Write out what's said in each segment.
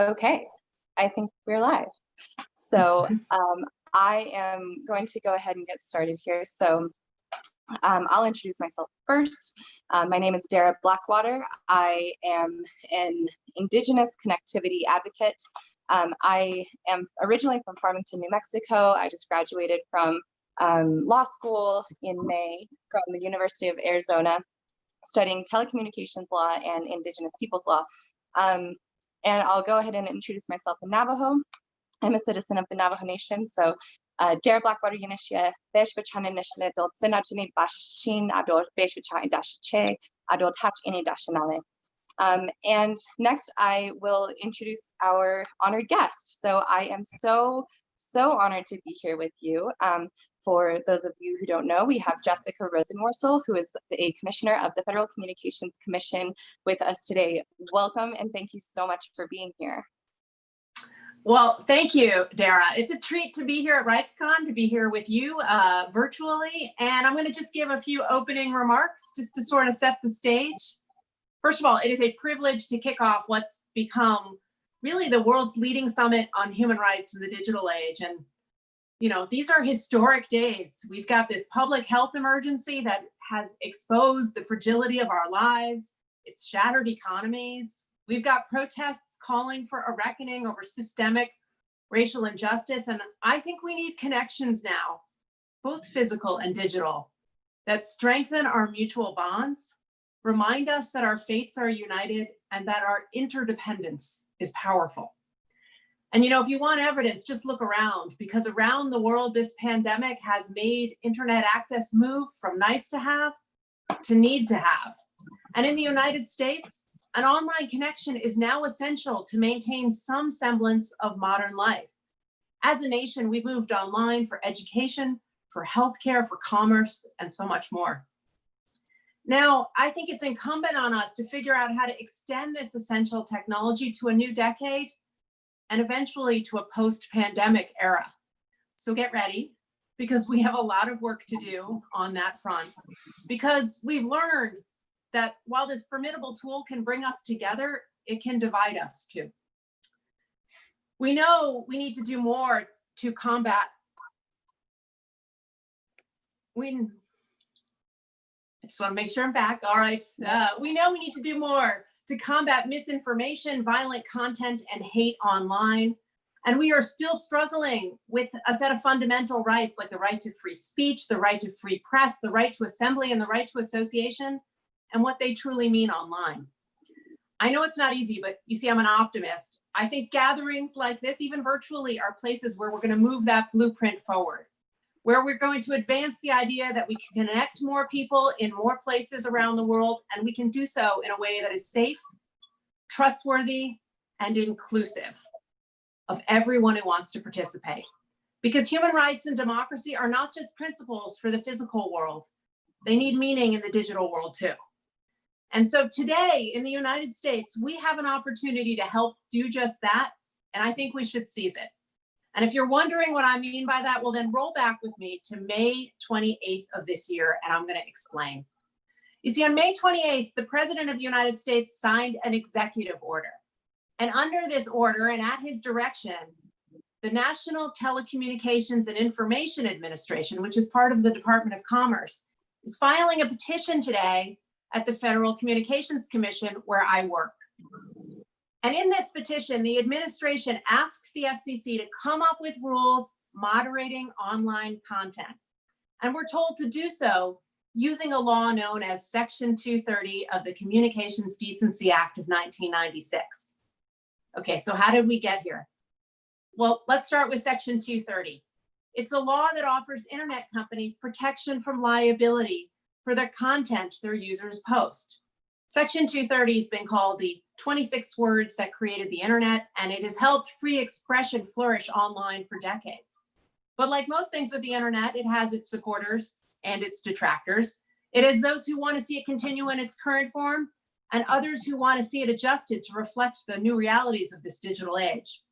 Okay, I think we're live. So um, I am going to go ahead and get started here. So um, I'll introduce myself first. Um, my name is Dara Blackwater. I am an Indigenous connectivity advocate. Um, I am originally from Farmington, New Mexico. I just graduated from um, law school in May from the University of Arizona, studying telecommunications law and Indigenous peoples law. Um, and I'll go ahead and introduce myself in Navajo. I'm a citizen of the Navajo Nation, so uh, Dare Blackwater Yanishia, Besh Bachana Nishla, Dot Sinatini Bashin, Ador Besh Bachana Dashache, Ador Touch Ini Dashanale. Um, and next I will introduce our honored guest. So I am so, so honored to be here with you. Um, for those of you who don't know, we have Jessica Rosenworcel, who is a commissioner of the Federal Communications Commission with us today. Welcome and thank you so much for being here. Well, thank you, Dara. It's a treat to be here at RightsCon, to be here with you uh, virtually. And I'm going to just give a few opening remarks just to sort of set the stage. First of all, it is a privilege to kick off what's become really the world's leading summit on human rights in the digital age. And you know, these are historic days. We've got this public health emergency that has exposed the fragility of our lives. It's shattered economies. We've got protests calling for a reckoning over systemic racial injustice. And I think we need connections now, both physical and digital, that strengthen our mutual bonds, remind us that our fates are united and that our interdependence is powerful. And you know, if you want evidence, just look around because around the world, this pandemic has made internet access move from nice to have to need to have. And in the United States, an online connection is now essential to maintain some semblance of modern life. As a nation, we moved online for education, for healthcare, for commerce, and so much more. Now, I think it's incumbent on us to figure out how to extend this essential technology to a new decade and eventually to a post-pandemic era. So get ready because we have a lot of work to do on that front because we've learned that while this formidable tool can bring us together, it can divide us too. We know we need to do more to combat we I just want to make sure I'm back. All right. Uh, we know we need to do more to combat misinformation, violent content, and hate online. And we are still struggling with a set of fundamental rights like the right to free speech, the right to free press, the right to assembly, and the right to association, and what they truly mean online. I know it's not easy, but you see, I'm an optimist. I think gatherings like this, even virtually, are places where we're going to move that blueprint forward where we're going to advance the idea that we can connect more people in more places around the world, and we can do so in a way that is safe, trustworthy, and inclusive of everyone who wants to participate. Because human rights and democracy are not just principles for the physical world, they need meaning in the digital world too. And so today in the United States, we have an opportunity to help do just that, and I think we should seize it. And if you're wondering what I mean by that, well then roll back with me to May 28th of this year and I'm gonna explain. You see, on May 28th, the President of the United States signed an executive order. And under this order and at his direction, the National Telecommunications and Information Administration, which is part of the Department of Commerce, is filing a petition today at the Federal Communications Commission where I work. And in this petition, the administration asks the FCC to come up with rules moderating online content. And we're told to do so using a law known as Section 230 of the Communications Decency Act of 1996. Okay, so how did we get here? Well, let's start with Section 230. It's a law that offers internet companies protection from liability for their content their users post. Section 230 has been called the 26 words that created the internet, and it has helped free expression flourish online for decades. But like most things with the internet, it has its supporters and its detractors. It has those who want to see it continue in its current form and others who want to see it adjusted to reflect the new realities of this digital age.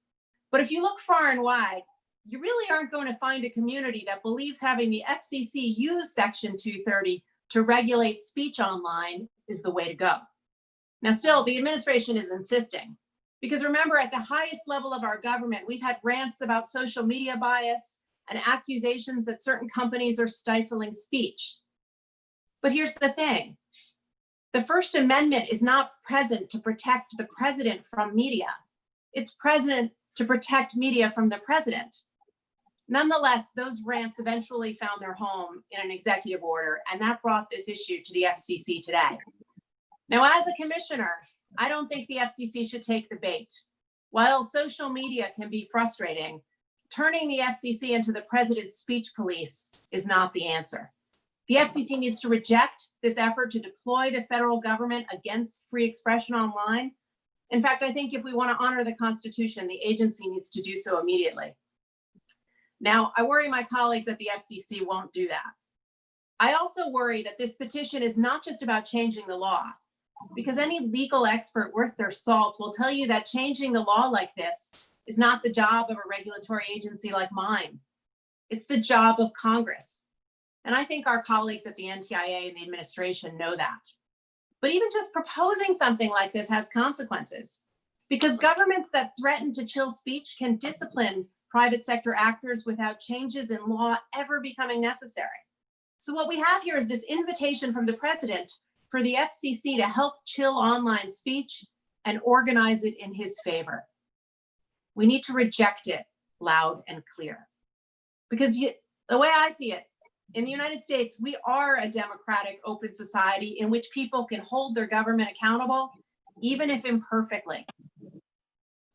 But if you look far and wide, you really aren't going to find a community that believes having the FCC use Section 230 to regulate speech online is the way to go. Now, still, the administration is insisting. Because remember, at the highest level of our government, we've had rants about social media bias and accusations that certain companies are stifling speech. But here's the thing. The First Amendment is not present to protect the president from media. It's present to protect media from the president. Nonetheless, those rants eventually found their home in an executive order, and that brought this issue to the FCC today. Now, as a commissioner, I don't think the FCC should take the bait. While social media can be frustrating, turning the FCC into the president's speech police is not the answer. The FCC needs to reject this effort to deploy the federal government against free expression online. In fact, I think if we want to honor the Constitution, the agency needs to do so immediately. Now, I worry my colleagues at the FCC won't do that. I also worry that this petition is not just about changing the law, because any legal expert worth their salt will tell you that changing the law like this is not the job of a regulatory agency like mine. It's the job of Congress. And I think our colleagues at the NTIA and the administration know that. But even just proposing something like this has consequences because governments that threaten to chill speech can discipline private sector actors without changes in law ever becoming necessary. So what we have here is this invitation from the president for the FCC to help chill online speech and organize it in his favor. We need to reject it loud and clear. Because you, the way I see it, in the United States, we are a democratic, open society in which people can hold their government accountable, even if imperfectly.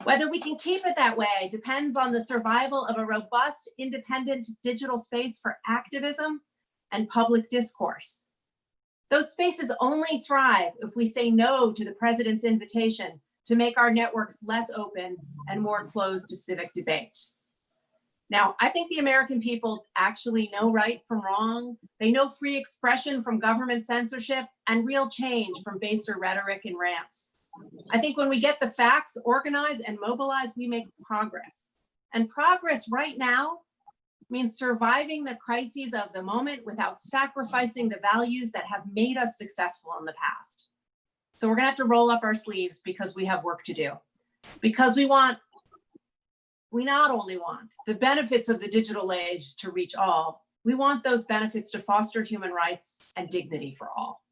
Whether we can keep it that way depends on the survival of a robust, independent digital space for activism and public discourse. Those spaces only thrive if we say no to the president's invitation to make our networks less open and more closed to civic debate. Now, I think the American people actually know right from wrong. They know free expression from government censorship and real change from baser rhetoric and rants. I think when we get the facts organized and mobilized, we make progress. And progress right now means surviving the crises of the moment without sacrificing the values that have made us successful in the past. So we're gonna have to roll up our sleeves because we have work to do. Because we want, we not only want the benefits of the digital age to reach all, we want those benefits to foster human rights and dignity for all.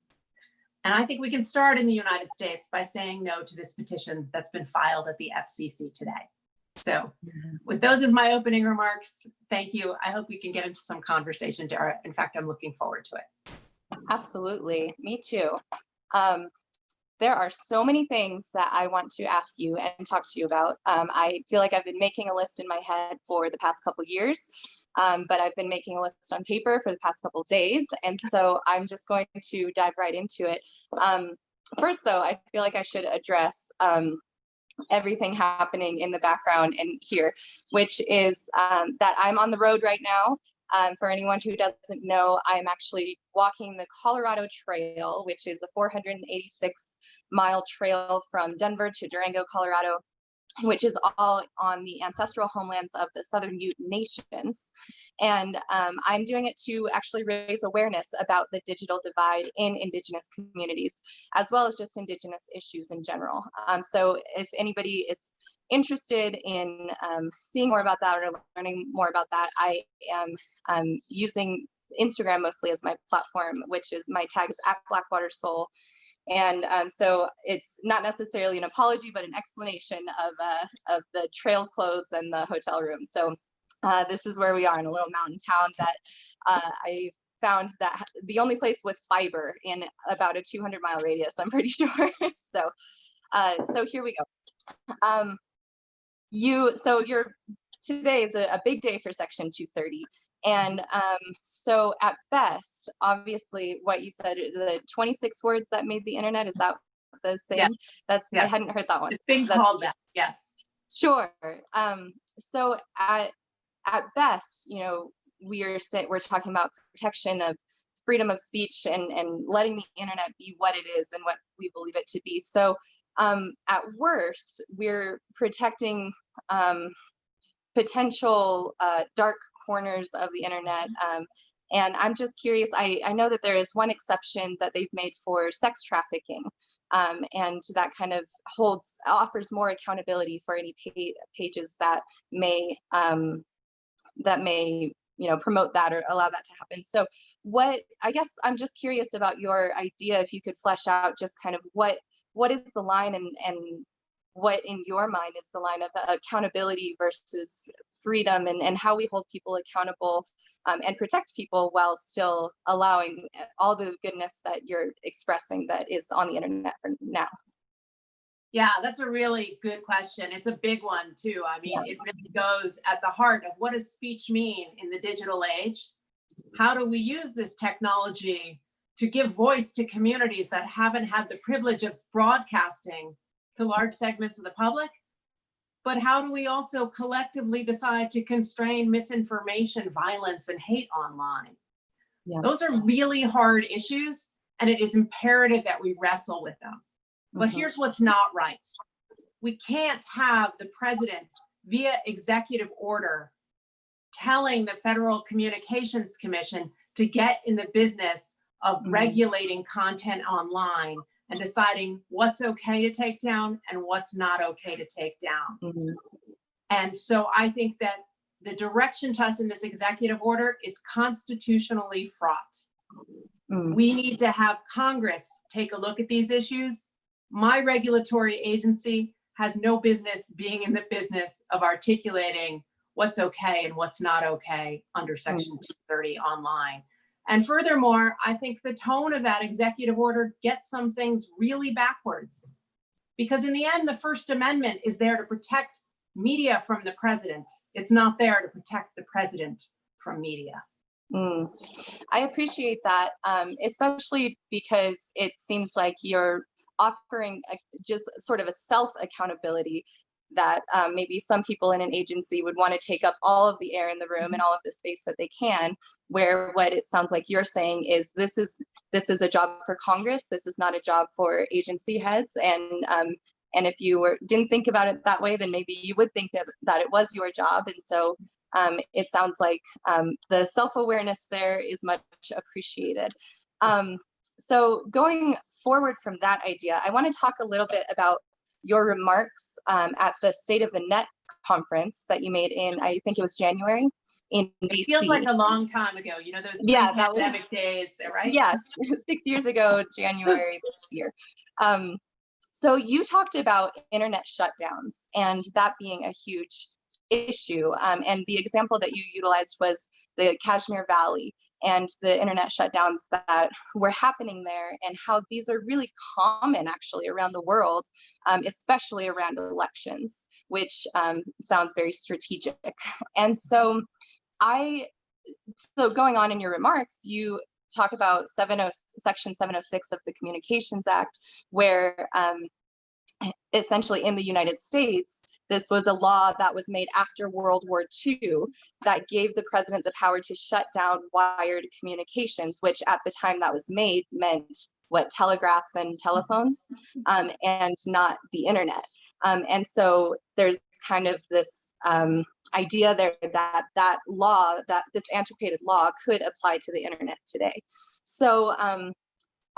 And I think we can start in the United States by saying no to this petition that's been filed at the FCC today. So with those as my opening remarks, thank you. I hope we can get into some conversation, Dara. In fact, I'm looking forward to it. Absolutely, me too. Um, there are so many things that I want to ask you and talk to you about. Um, I feel like I've been making a list in my head for the past couple years, um, but I've been making a list on paper for the past couple days. And so I'm just going to dive right into it. Um, first though, I feel like I should address um, everything happening in the background and here, which is um, that I'm on the road right now. Um, for anyone who doesn't know, I'm actually walking the Colorado Trail, which is a 486 mile trail from Denver to Durango, Colorado, which is all on the ancestral homelands of the Southern Ute Nations. And um, I'm doing it to actually raise awareness about the digital divide in Indigenous communities, as well as just Indigenous issues in general. Um, so if anybody is interested in um, seeing more about that or learning more about that, I am um, using Instagram mostly as my platform, which is my tag is at Blackwater Soul. And um, so it's not necessarily an apology, but an explanation of, uh, of the trail clothes and the hotel room. So uh, this is where we are in a little mountain town that uh, I found that the only place with fiber in about a 200 mile radius, I'm pretty sure. so, uh, so here we go. Um, you, so your today is a, a big day for Section 230. And um, so at best, obviously what you said, the 26 words that made the internet, is that the same? Yeah. That's. I hadn't heard that one. It's being That's called that, yes. Sure. Um, so at, at best, you know, we are we're talking about protection of freedom of speech and, and letting the internet be what it is and what we believe it to be. So um, at worst, we're protecting um, potential uh, dark corners of the internet. Um, and I'm just curious, I, I know that there is one exception that they've made for sex trafficking. Um, and that kind of holds, offers more accountability for any pa- pages that may, um, that may, you know, promote that or allow that to happen. So what, I guess I'm just curious about your idea, if you could flesh out just kind of what, what is the line and, and what in your mind is the line of accountability versus freedom and, and how we hold people accountable um, and protect people while still allowing all the goodness that you're expressing that is on the internet for now. Yeah, that's a really good question. It's a big one too. I mean, it really goes at the heart of what does speech mean in the digital age? How do we use this technology to give voice to communities that haven't had the privilege of broadcasting to large segments of the public? But how do we also collectively decide to constrain misinformation, violence, and hate online? Yeah. Those are really hard issues, and it is imperative that we wrestle with them. But Mhm. here's what's not right. We can't have the president via executive order telling the Federal Communications Commission to get in the business of Mhm. regulating content online and deciding what's okay to take down and what's not okay to take down. Mhm. And so I think that the direction to us in this executive order is constitutionally fraught. Mm. We need to have Congress take a look at these issues. My regulatory agency has no business being in the business of articulating what's okay and what's not okay under section 230 online. And furthermore, I think the tone of that executive order gets some things really backwards. Because in the end, the First Amendment is there to protect media from the president. It's not there to protect the president from media. Mm. I appreciate that, um, especially because it seems like you're offering a, just sort of a self accountability that um, maybe some people in an agency would want to take up all of the air in the room and all of the space that they can where what it sounds like you're saying is this is this is a job for congress this is not a job for agency heads and um, and if you were didn't think about it that way then maybe you would think that, that it was your job and so um, it sounds like um, the self-awareness there is much appreciated. Um, so going forward from that idea i want to talk a little bit about your remarks um, at the State of the Net conference that you made in, I think it was January in DC. It feels like a long time ago, you know, those Yeah, that was- pandemic days, there, right? Yes, six years ago, January this year. Um, so you talked about internet shutdowns and that being a huge issue. Um, and the example that you utilized was the Kashmir Valley and the internet shutdowns that were happening there and how these are really common actually around the world, um, especially around elections, which um, sounds very strategic. And so I, so going on in your remarks, you talk about 70, section 706 of the Communications Act, where um, essentially in the United States, this was a law that was made after World War II that gave the president the power to shut down wired communications, which at the time that was made meant what telegraphs and telephones um, and not the internet. Um, and so there's kind of this um, idea there that that law, that this antiquated law could apply to the internet today. So um,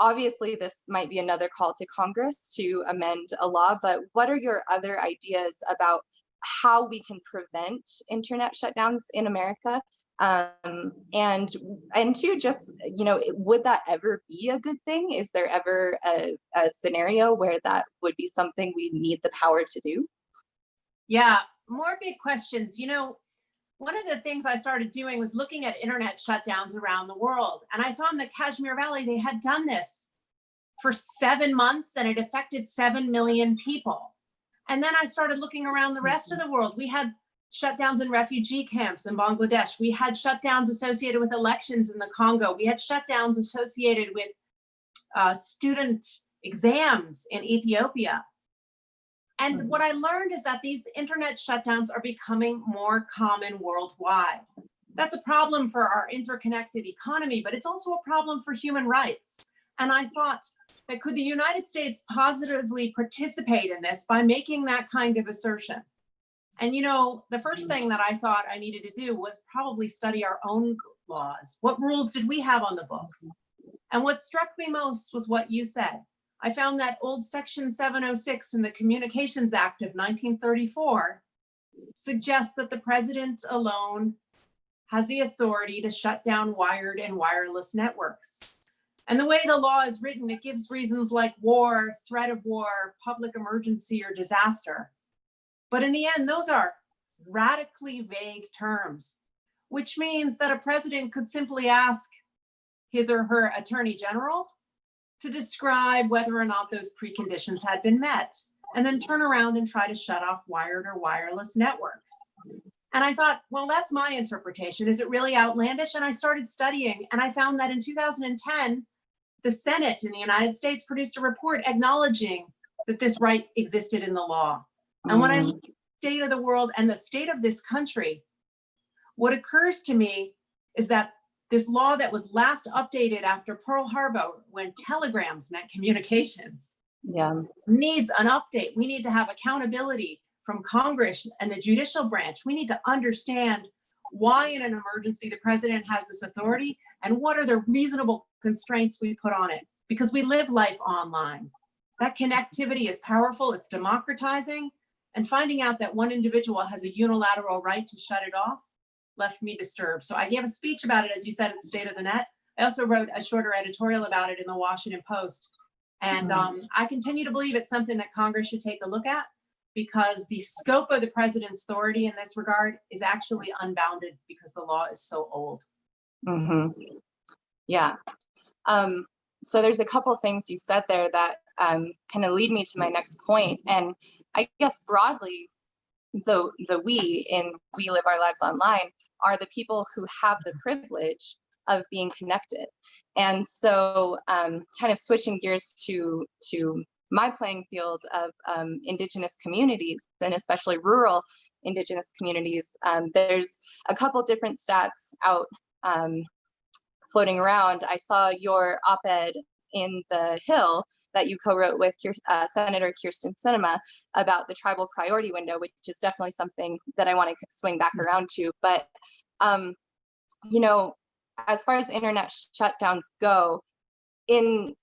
obviously this might be another call to Congress to amend a law, but what are your other ideas about how we can prevent internet shutdowns in America? Um, and and two, just you know, would that ever be a good thing? Is there ever a, a scenario where that would be something we need the power to do? Yeah, more big questions. You know, one of the things I started doing was looking at internet shutdowns around the world. And I saw in the Kashmir Valley, they had done this for seven months and it affected 7 million people. And then I started looking around the rest of the world. We had shutdowns in refugee camps in Bangladesh. We had shutdowns associated with elections in the Congo. We had shutdowns associated with uh, student exams in Ethiopia. And mm-hmm. what I learned is that these internet shutdowns are becoming more common worldwide. That's a problem for our interconnected economy, but it's also a problem for human rights. And I thought that could the United States positively participate in this by making that kind of assertion? And you know, the first thing that I thought I needed to do was probably study our own laws. What rules did we have on the books? And what struck me most was what you said. I found that old section 706 in the Communications Act of 1934 suggests that the president alone has the authority to shut down wired and wireless networks. And the way the law is written, it gives reasons like war, threat of war, public emergency, or disaster. But in the end, those are radically vague terms, which means that a president could simply ask his or her attorney general to describe whether or not those preconditions had been met, and then turn around and try to shut off wired or wireless networks. And I thought, well, that's my interpretation. Is it really outlandish? And I started studying and I found that in 2010, the Senate in the United States produced a report acknowledging that this right existed in the law. And when I Mm, look at the state of the world and the state of this country, what occurs to me is that this law that was last updated after Pearl Harbor, when telegrams meant communications, Yeah, needs an update. We need to have accountability from Congress and the judicial branch. We need to understand why in an emergency the president has this authority and what are the reasonable constraints we put on it because we live life online. That connectivity is powerful, it's democratizing, and finding out that one individual has a unilateral right to shut it off left me disturbed. So I gave a speech about it, as you said, in the State of the Net. I also wrote a shorter editorial about it in the Washington Post. And Mhm. um, I continue to believe it's something that Congress should take a look at because the scope of the president's authority in this regard is actually unbounded because the law is so old. hmm Yeah. Um, so there's a couple things you said there that um, kind of lead me to my next point. And I guess broadly, the the we in We Live Our Lives Online are the people who have the privilege of being connected. And so um, kind of switching gears to to my playing field of um, indigenous communities and especially rural indigenous communities, um, there's a couple different stats out um, floating around. I saw your op-ed in the Hill that you co-wrote with uh, Senator Kyrsten Sinema about the tribal priority window, which is definitely something that I want to swing back around to. But um, you know, as far as internet shutdowns go, in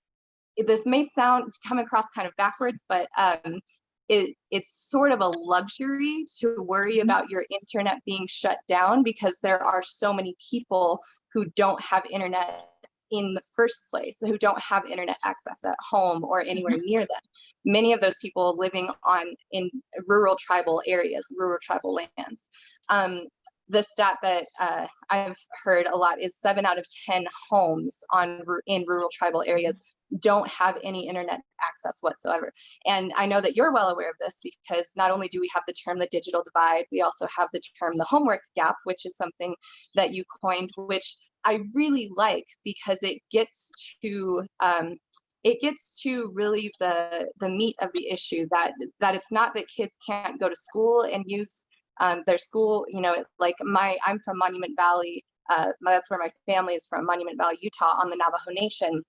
this may sound come across kind of backwards, but um, it, it's sort of a luxury to worry about your internet being shut down because there are so many people who don't have internet in the first place, who don't have internet access at home or anywhere near them. Many of those people living on in rural tribal areas, rural tribal lands. Um, the stat that uh, I've heard a lot is seven out of 10 homes on in rural tribal areas don't have any internet access whatsoever. And I know that you're well aware of this because not only do we have the term the digital divide, we also have the term the homework gap, which is something that you coined, which I really like because it gets to um, it gets to really the the meat of the issue that that it's not that kids can't go to school and use um, their school. You know, like my I'm from Monument Valley. Uh, that's where my family is from, Monument Valley, Utah, on the Navajo Nation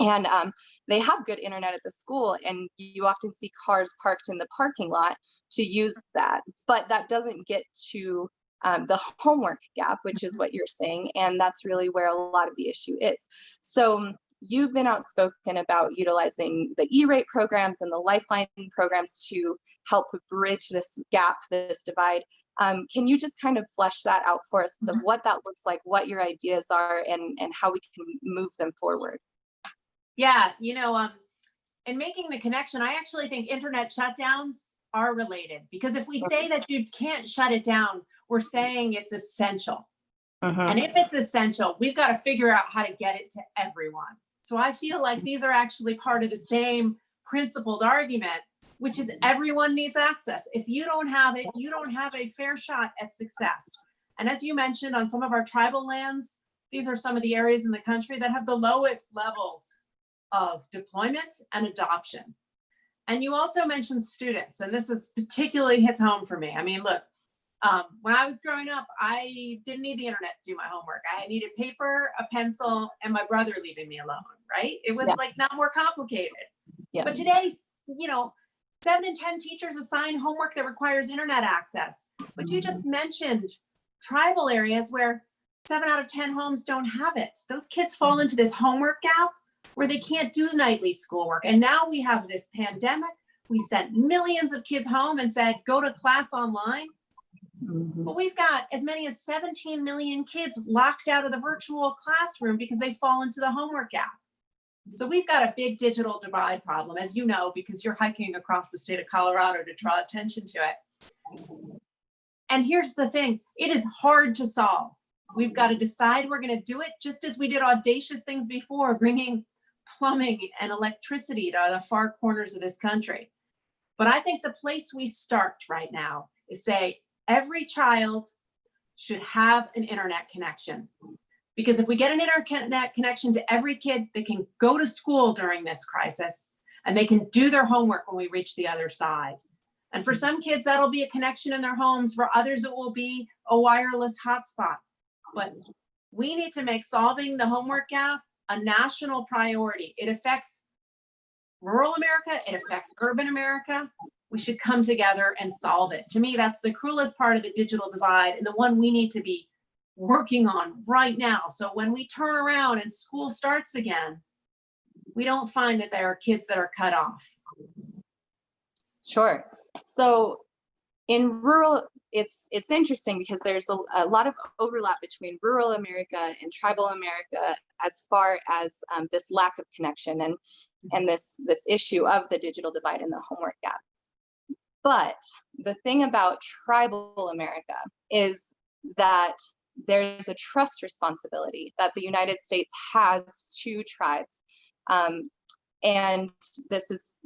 and um, they have good internet at the school and you often see cars parked in the parking lot to use that but that doesn't get to um, the homework gap which is what you're saying and that's really where a lot of the issue is so you've been outspoken about utilizing the e-rate programs and the lifeline programs to help bridge this gap this divide um, can you just kind of flesh that out for us of what that looks like what your ideas are and and how we can move them forward Yeah, you know, um, in making the connection, I actually think internet shutdowns are related because if we say that you can't shut it down, we're saying it's essential. Mhm. And if it's essential, we've got to figure out how to get it to everyone. So I feel like these are actually part of the same principled argument, which is everyone needs access. If you don't have it, you don't have a fair shot at success. And as you mentioned, on some of our tribal lands, these are some of the areas in the country that have the lowest levels of deployment and adoption. And you also mentioned students, and this is particularly hits home for me. I mean, look, um, when I was growing up, I didn't need the internet to do my homework. I needed paper, a pencil, and my brother leaving me alone, right? It was Yeah. like not more complicated. Yeah. But today's, you know, seven in 10 teachers assign homework that requires internet access. But you just mentioned tribal areas where seven out of 10 homes don't have it. Those kids fall into this homework gap where they can't do nightly schoolwork. And now we have this pandemic. We sent millions of kids home and said, go to class online. Mhm. But we've got as many as 17 million kids locked out of the virtual classroom because they fall into the homework gap. So we've got a big digital divide problem, as you know, because you're hiking across the state of Colorado to draw attention to it. And here's the thing, it is hard to solve. We've got to decide we're going to do it just as we did audacious things before, bringing plumbing and electricity to the far corners of this country. But I think the place we start right now is say every child should have an internet connection. Because if we get an internet connection to every kid, they can go to school during this crisis and they can do their homework when we reach the other side. And for some kids, that'll be a connection in their homes. For others, it will be a wireless hotspot. But we need to make solving the homework gap a national priority. It affects rural America, it affects urban America. We should come together and solve it. To me, that's the cruelest part of the digital divide and the one we need to be working on right now. So when we turn around and school starts again, we don't find that there are kids that are cut off. Sure. So in rural, it's it's interesting because there's a, a lot of overlap between rural America and tribal America as far as um, this lack of connection and and this this issue of the digital divide and the homework gap. But the thing about tribal America is that there's a trust responsibility that the United States has to tribes. Um, and this is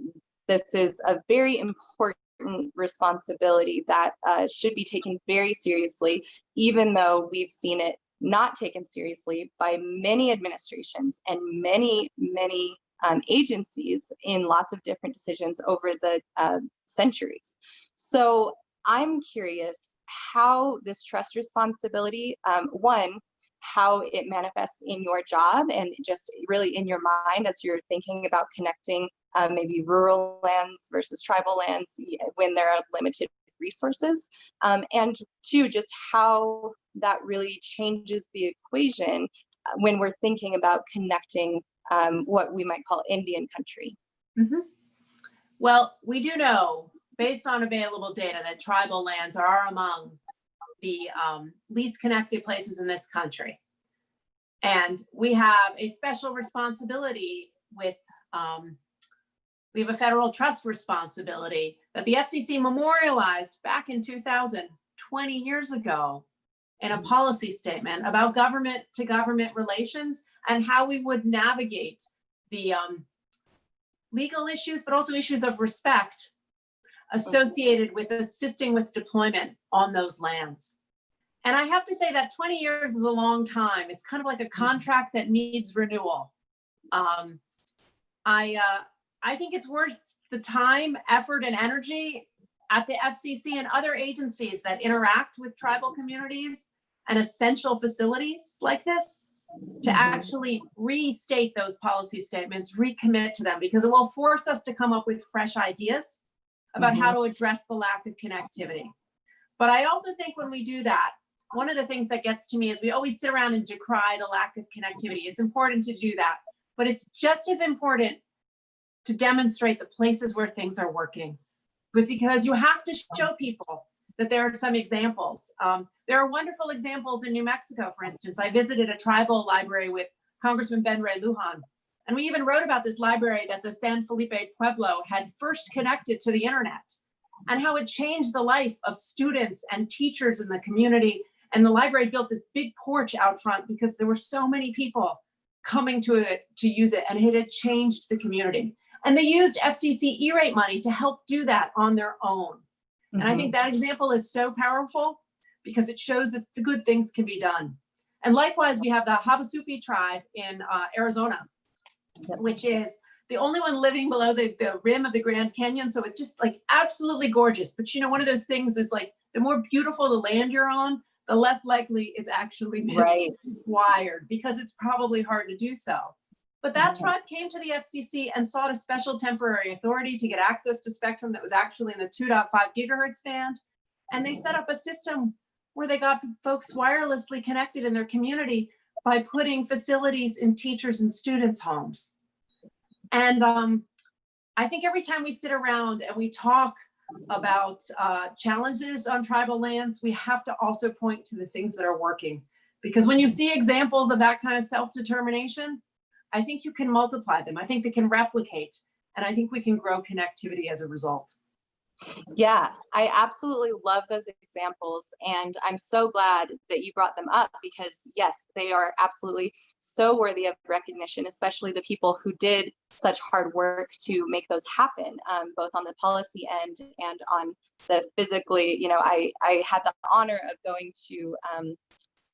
this is a very important responsibility that uh, should be taken very seriously, even though we've seen it not taken seriously by many administrations and many, many um, agencies in lots of different decisions over the uh, centuries. So I'm curious how this trust responsibility, um, one, how it manifests in your job and just really in your mind as you're thinking about connecting uh, maybe rural lands versus tribal lands when there are limited resources. Um, and two, just how that really changes the equation uh, when we're thinking about connecting um, what we might call Indian country. Mm -hmm. Well, we do know based on available data that tribal lands are among the um, least connected places in this country. And we have a special responsibility with, um, we have a federal trust responsibility that the FCC memorialized back in 2000, 20 years ago, in a policy statement about government to government relations and how we would navigate the um, legal issues, but also issues of respect associated with assisting with deployment on those lands. And I have to say that 20 years is a long time. It's kind of like a contract that needs renewal. Um, I, uh, I think it's worth the time, effort, and energy at the FCC and other agencies that interact with tribal communities and essential facilities like this to actually restate those policy statements, recommit to them, because it will force us to come up with fresh ideas about how mm-hmm. to address the lack of connectivity. But I also think when we do that, one of the things that gets to me is we always sit around and decry the lack of connectivity. It's important to do that, but it's just as important to demonstrate the places where things are working. Because you have to show people that there are some examples. Um, there are wonderful examples in New Mexico, for instance. I visited a tribal library with Congressman Ben Ray Lujan, and we even wrote about this library that the San Felipe Pueblo had first connected to the internet and how it changed the life of students and teachers in the community and the library built this big porch out front because there were so many people coming to it to use it and it had changed the community. And they used FCC E-rate money to help do that on their own. Mm -hmm. And I think that example is so powerful because it shows that the good things can be done. And likewise, we have the Havasupai tribe in uh, Arizona, which is the only one living below the, the rim of the Grand Canyon. So it's just like absolutely gorgeous. But you know, one of those things is like, the more beautiful the land you're on, the less likely it's actually right. required because it's probably hard to do so. But that Mhm. tribe came to the FCC and sought a special temporary authority to get access to spectrum that was actually in the 2.5 gigahertz band. And they set up a system where they got folks wirelessly connected in their community by putting facilities in teachers and students' homes. And um, I think every time we sit around and we talk about uh, challenges on tribal lands, we have to also point to the things that are working. Because when you see examples of that kind of self-determination, I think you can multiply them. I think they can replicate, and I think we can grow connectivity as a result. Yeah, I absolutely love those examples. And I'm so glad that you brought them up because yes, they are absolutely so worthy of recognition, especially the people who did such hard work to make those happen, um, both on the policy end and on the physically, you know, I, I had the honor of going to um,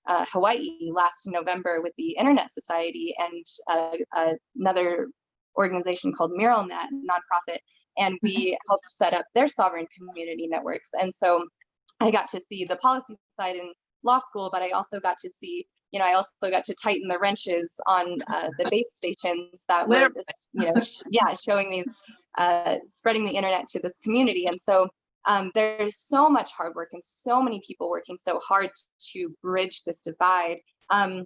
uh, Hawaii last November with the Internet Society and uh, another organization called MuralNet, nonprofit, and we helped set up their sovereign community networks. And so I got to see the policy side in law school, but I also got to see, you know, I also got to tighten the wrenches on uh, the base stations that were, this, you know, sh yeah, showing these, uh, spreading the internet to this community. And so um, there's so much hard work and so many people working so hard to bridge this divide. Um,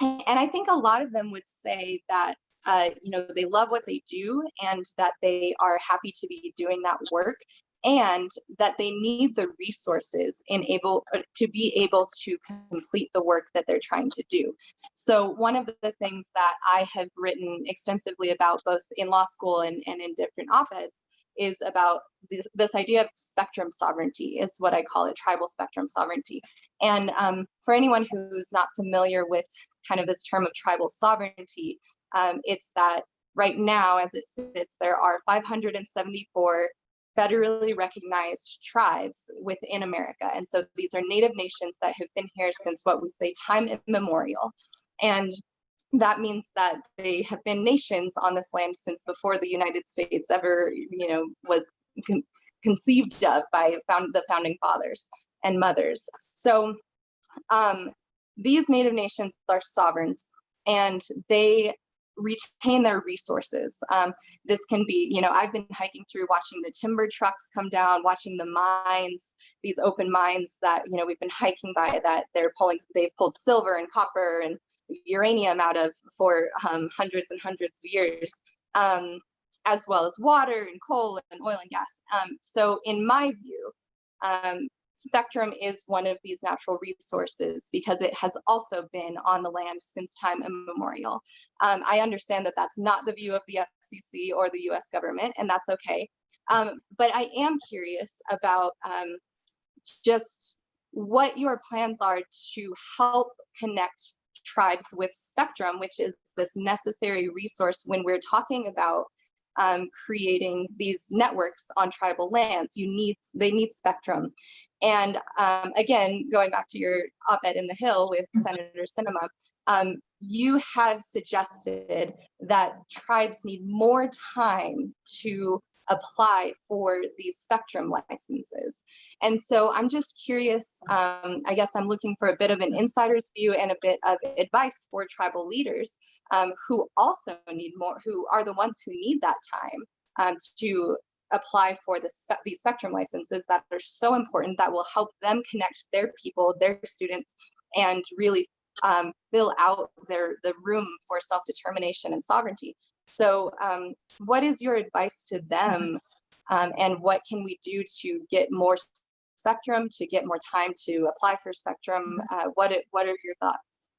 and I think a lot of them would say that uh, you know, they love what they do and that they are happy to be doing that work and that they need the resources in able uh, to be able to complete the work that they're trying to do. So one of the things that I have written extensively about both in law school and, and in different op-eds is about this, this idea of spectrum sovereignty is what I call it, tribal spectrum sovereignty. And um, for anyone who's not familiar with kind of this term of tribal sovereignty, um, it's that right now, as it sits, there are 574 federally recognized tribes within America. And so these are native nations that have been here since what we say time immemorial. And that means that they have been nations on this land since before the United States ever, you know, was con conceived of by found the founding fathers and mothers. So um, these native nations are sovereigns and they retain their resources. Um, this can be, you know, I've been hiking through watching the timber trucks come down, watching the mines, these open mines that, you know, we've been hiking by that they're pulling, they've pulled silver and copper and uranium out of for um, hundreds and hundreds of years, um, as well as water and coal and oil and gas. Um, so in my view, um, spectrum is one of these natural resources because it has also been on the land since time immemorial. Um, I understand that that's not the view of the FCC or the US government, and that's okay. Um, but I am curious about just what your plans are to help connect tribes with spectrum, which is this necessary resource when we're talking about um, creating these networks on tribal lands. You need, they need spectrum. And um, again, going back to your op-ed in the Hill with mm-hmm. Senator Sinema, um, you have suggested that tribes need more time to apply for these spectrum licenses. And so I'm just curious, um, I guess I'm looking for a bit of an insider's view and a bit of advice for tribal leaders um, who also need more, who are the ones who need that time um, to apply for the spe these spectrum licenses that are so important that will help them connect their people, their students, and really um, fill out their the room for self-determination and sovereignty. So um, what is your advice to them um, and what can we do to get more spectrum, to get more time to apply for spectrum? Uh, what, it, what are your thoughts?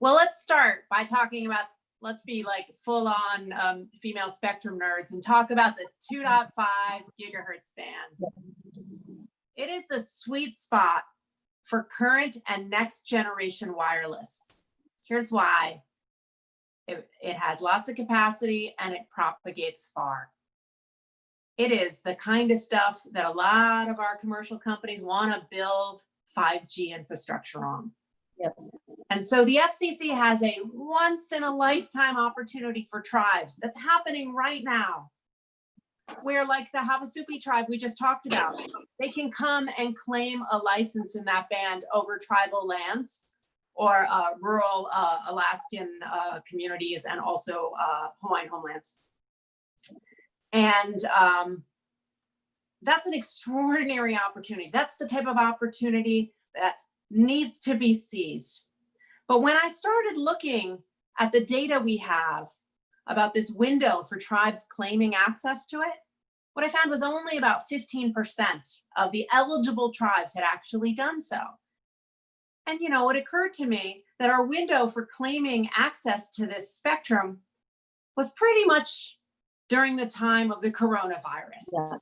Well, let's start by talking about let's be like full on um, female spectrum nerds and talk about the 2.5 gigahertz band. It is the sweet spot for current and next generation wireless. Here's why. It, it has lots of capacity and it propagates far. It is the kind of stuff that a lot of our commercial companies want to build 5G infrastructure on. Yep. And so the FCC has a once in a lifetime opportunity for tribes that's happening right now. Where like the Havasupai tribe we just talked about, they can come and claim a license in that band over tribal lands or uh, rural uh, Alaskan uh, communities and also uh, Hawaiian homelands. And um, that's an extraordinary opportunity. That's the type of opportunity that needs to be seized. But when I started looking at the data we have about this window for tribes claiming access to it, what I found was only about 15% of the eligible tribes had actually done so. And, you know, it occurred to me that our window for claiming access to this spectrum was pretty much during the time of the coronavirus. Yeah.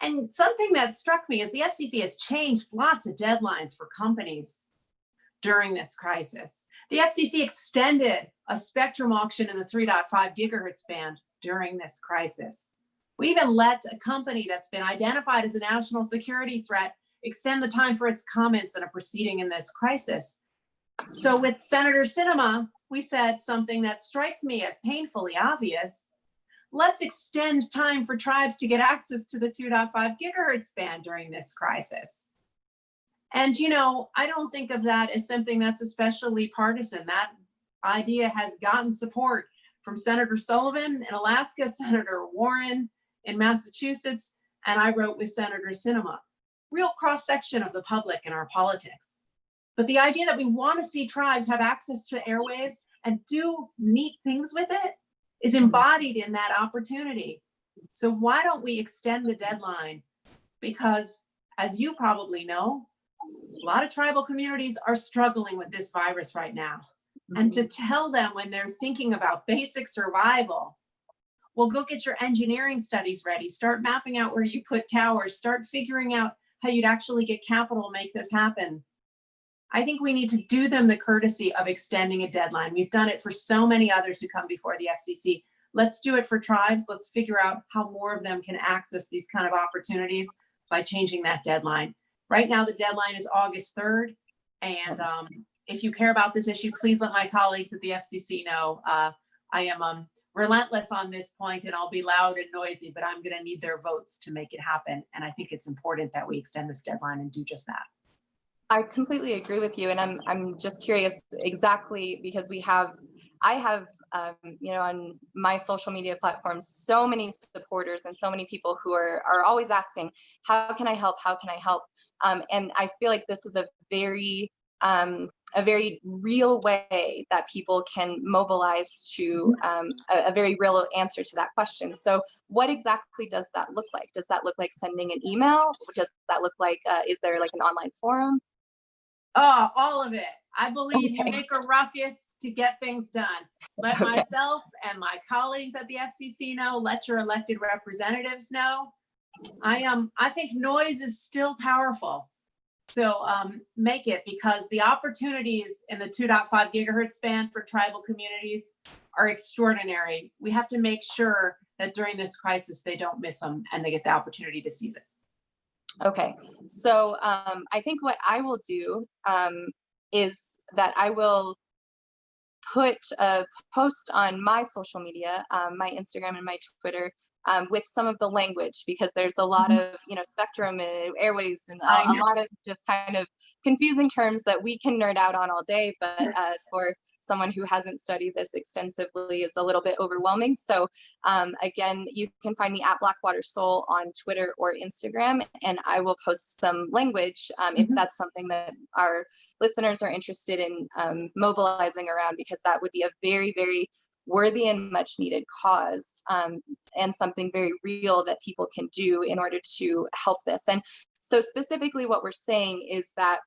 And something that struck me is the FCC has changed lots of deadlines for companies during this crisis. The FCC extended a spectrum auction in the 3.5 gigahertz band during this crisis. We even let a company that's been identified as a national security threat extend the time for its comments in a proceeding in this crisis. So with Senator Sinema, we said something that strikes me as painfully obvious. Let's extend time for tribes to get access to the 2.5 gigahertz band during this crisis. And you know, I don't think of that as something that's especially partisan. That idea has gotten support from Senator Sullivan in Alaska, Senator Warren in Massachusetts, and I wrote with Senator Sinema. Real cross section of the public in our politics. But the idea that we want to see tribes have access to airwaves and do neat things with it is hmm. embodied in that opportunity. So why don't we extend the deadline? Because as you probably know, a lot of tribal communities are struggling with this virus right now. And to mm-hmm. tell them when they're thinking about basic survival, well, go get your engineering studies ready, start mapping out where you put towers, start figuring out how you'd actually get capital make this happen. I think we need to do them the courtesy of extending a deadline. We've done it for so many others who come before the FCC. Let's do it for tribes. Let's figure out how more of them can access these kind of opportunities by changing that deadline. Right now, the deadline is August 3rd. And um, if you care about this issue, please let my colleagues at the FCC know. Uh, I am um, relentless on this point and I'll be loud and noisy, but I'm gonna need their votes to make it happen. And I think it's important that we extend this deadline and do just that. I completely agree with you, and I'm I'm just curious exactly because we have I have um, you know on my social media platforms so many supporters and so many people who are are always asking how can I help how can I help um, and I feel like this is a very um, a very real way that people can mobilize to um, a, a, very real answer to that question. So what exactly does that look like? Does that look like sending an email? Does that look like, uh, is there like an online forum? Oh, all of it. I believe okay. you make a ruckus to get things done. Let okay. myself and my colleagues at the FCC know, let your elected representatives know. I um I think noise is still powerful. So um, make it because the opportunities in the 2.5 gigahertz band for tribal communities are extraordinary. We have to make sure that during this crisis, they don't miss them and they get the opportunity to seize it. Okay, so um, I think what I will do um, is that I will put a post on my social media, um, my Instagram and my Twitter, um, with some of the language because there's a lot mm -hmm. of you know spectrum and airwaves and a, a, lot of just kind of confusing terms that we can nerd out on all day, but uh, for someone who hasn't studied this extensively is a little bit overwhelming. So um, again, you can find me at Blackwater Soul on Twitter or Instagram, and I will post some language um, if mm -hmm. that's something that our listeners are interested in um, mobilizing around, because that would be a very, very worthy and much needed cause um, and something very real that people can do in order to help this. And so specifically what we're saying is that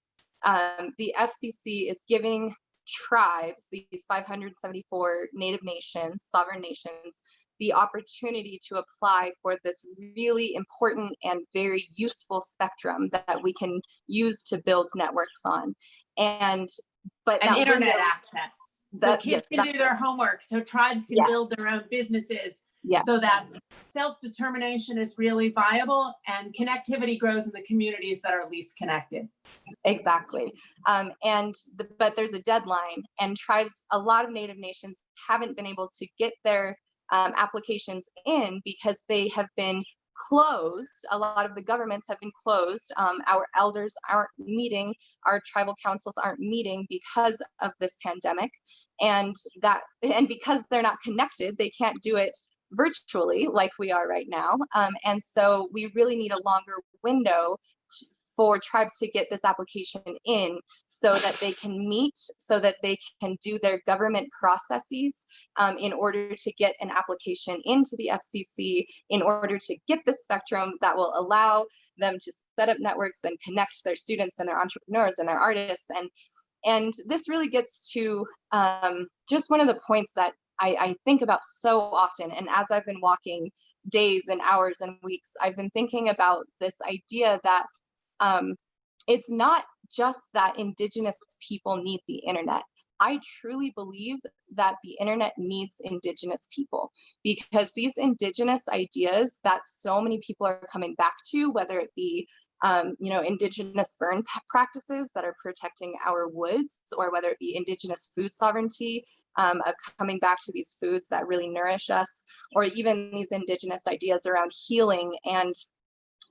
um, the FCC is giving tribes, these 574 native nations, sovereign nations, the opportunity to apply for this really important and very useful spectrum that we can use to build networks on. And but and internet window, access. That, so kids yes, can do their homework, so tribes can yeah. build their own businesses. Yeah. So that self-determination is really viable and connectivity grows in the communities that are least connected. Exactly. Um, and the, but there's a deadline and tribes, a lot of native nations haven't been able to get their um, applications in because they have been closed. A lot of the governments have been closed. Um, our elders aren't meeting, our tribal councils aren't meeting because of this pandemic. And that, and because they're not connected, they can't do it virtually like we are right now. Um, and so we really need a longer window for tribes to get this application in so that they can meet, so that they can do their government processes um, in order to get an application into the FCC, in order to get the spectrum that will allow them to set up networks and connect their students and their entrepreneurs and their artists. And, and this really gets to um, just one of the points that I, I think about so often. And as I've been walking days and hours and weeks, I've been thinking about this idea that um, it's not just that indigenous people need the internet. I truly believe that the internet needs indigenous people because these indigenous ideas that so many people are coming back to, whether it be um, you know, indigenous burn practices that are protecting our woods, or whether it be indigenous food sovereignty, um, of coming back to these foods that really nourish us, or even these indigenous ideas around healing and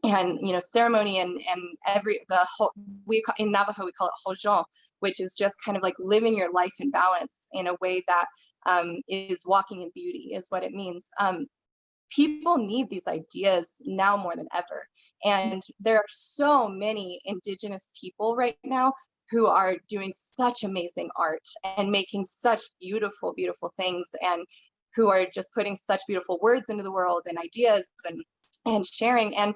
and you know ceremony and and every the whole we in Navajo we call it hojon, which is just kind of like living your life in balance in a way that um, is walking in beauty is what it means. Um, people need these ideas now more than ever, and there are so many indigenous people right now who are doing such amazing art and making such beautiful, beautiful things and who are just putting such beautiful words into the world and ideas and and sharing and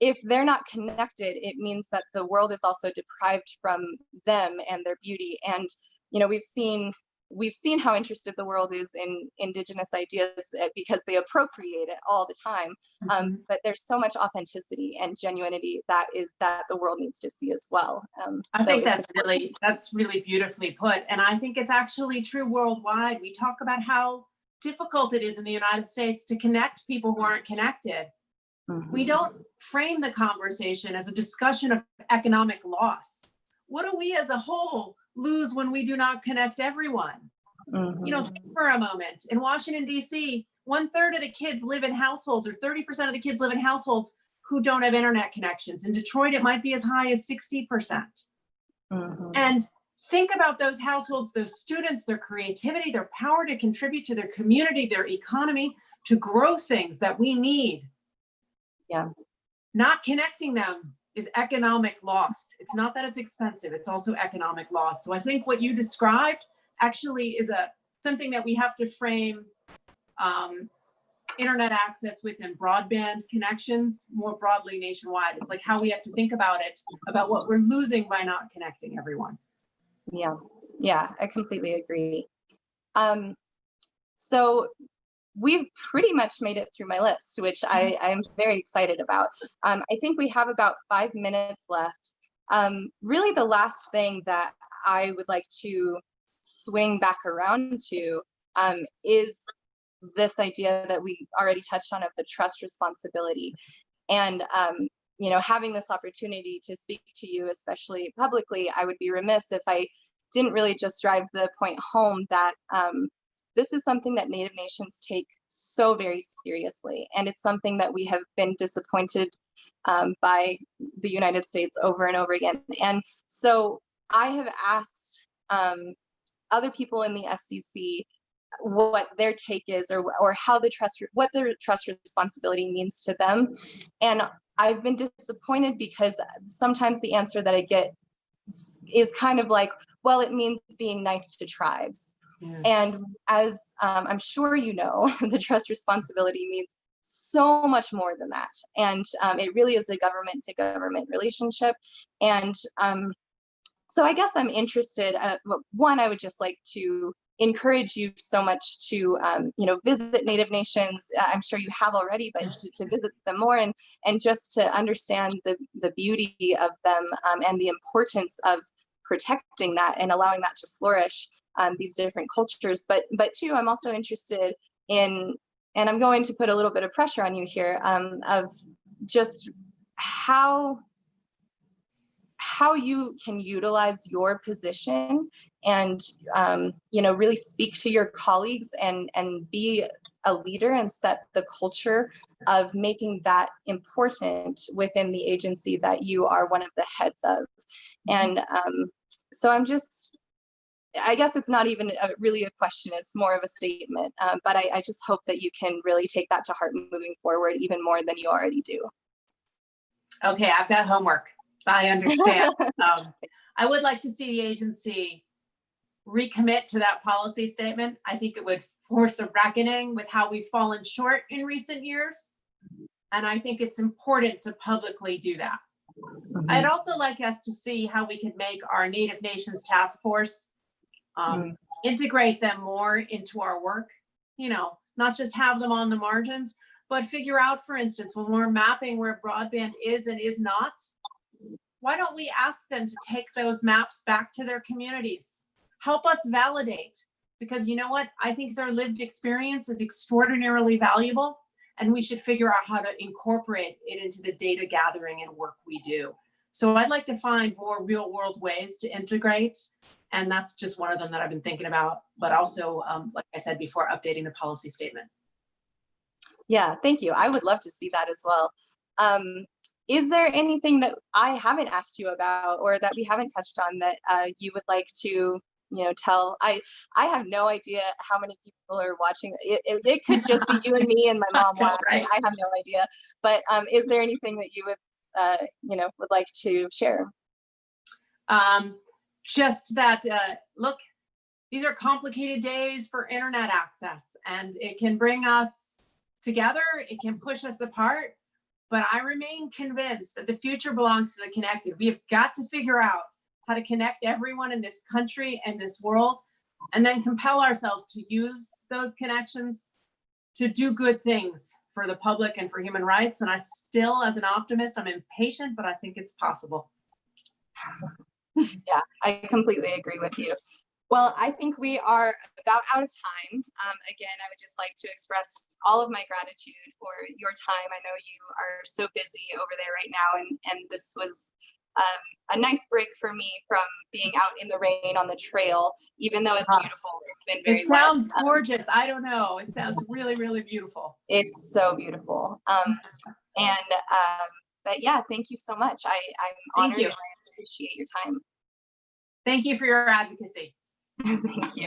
if they're not connected, it means that the world is also deprived from them and their beauty. And, you know, we've seen we've seen how interested the world is in indigenous ideas eh, because they appropriate it all the time. Um, mm -hmm. but there's so much authenticity and genuinity that is that the world needs to see as well. Um, I so think that's really that's really beautifully put, and I think it's actually true worldwide. We talk about how difficult it is in the United States to connect people who aren't connected. Mm -hmm. We mm-hmm. don't frame the conversation as a discussion of economic loss. What do we as a whole lose when we do not connect everyone? Mm -hmm. You know, mm-hmm. for a moment, in Washington, DC, one third of the kids live in households or 30% of the kids live in households who don't have internet connections. In Detroit, it might be as high as 60%. Mm -hmm. And think about those households, those students, their creativity, their power to contribute to their community, their economy, to grow things that we need yeah. Not connecting them is economic loss. It's not that it's expensive, it's also economic loss. So I think what you described actually is a something that we have to frame um, internet access within broadband connections more broadly nationwide. It's like how we have to think about it, about what we're losing by not connecting everyone. Yeah, yeah, I completely agree. Um, so we've pretty much made it through my list, which I, I'm mm-hmm. very excited about. Um, I think we have about five minutes left. Um, really the last thing that I would like to swing back around to um, is this idea that we already touched on of the trust responsibility. And, um, you know, having this opportunity to speak to you, especially publicly, I would be remiss if I didn't really just drive the point home that um, this is something that Native nations take so very seriously. And it's something that we have been disappointed um, by the United States over and over again. And so I have asked um, other people in the FCC what their take is or, or how the trust, what their trust responsibility means to them. And I've been disappointed because sometimes the answer that I get is kind of like, well, it means being nice to tribes. And as um, I'm sure you know, the trust responsibility means so much more than that. And um, it really is a government to government relationship. And um, so I guess I'm interested, uh, one, I would just like to encourage you so much to um, you know visit native nations uh, i'm sure you have already but to, to, visit them more and and just to understand the the beauty of them um, and the importance of protecting that and allowing that to flourish um, these different cultures. But but two, I'm also interested in, and I'm going to put a little bit of pressure on you here um, of just how how you can utilize your position and um, you know really speak to your colleagues and and be a leader and set the culture of making that important within the agency that you are one of the heads of. And um, so i'm just I guess it's not even a, really a question, it's more of a statement. Um, but I, I just hope that you can really take that to heart moving forward even more than you already do. Okay, I've got homework. I understand. Um, I would like to see the agency recommit to that policy statement. I think it would force a reckoning with how we've fallen short in recent years. And I think it's important to publicly do that. I'd also like us to see how we can make our Native Nations Task Force um, integrate them more into our work. You know, not just have them on the margins, but figure out, for instance, when we're mapping where broadband is and is not, why don't we ask them to take those maps back to their communities? Help us validate, because you know what? I think their lived experience is extraordinarily valuable and we should figure out how to incorporate it into the data gathering and work we do. So I'd like to find more real world ways to integrate. And that's just one of them that I've been thinking about, but also, um, like I said before, updating the policy statement. Yeah, thank you. I would love to see that as well. Um, is there anything that I haven't asked you about or that we haven't touched on that uh, you would like to, you know, tell? I I have no idea how many people are watching. It, it, it could just be you and me and my mom watching. right? I have no idea. But um, is there anything that you would, uh, you know, would like to share? Um, just that, uh, look, these are complicated days for internet access and it can bring us together, it can push us apart. But I remain convinced that the future belongs to the connected. We have got to figure out how to connect everyone in this country and this world and then compel ourselves to use those connections to do good things for the public and for human rights. And I still, as an optimist, I'm impatient, but I think it's possible. Yeah, I completely agree with you. Well, I think we are about out of time. Um, again, I would just like to express all of my gratitude for your time. I know you are so busy over there right now, and, and this was um, a nice break for me from being out in the rain on the trail, even though it's Ah, beautiful. It's been very It wet. sounds Um, gorgeous. I don't know. It sounds really, really beautiful. it's so beautiful. Um, and um, but yeah, thank you so much. I, I'm Thank honored you. and I appreciate your time. Thank you for your advocacy. thank you.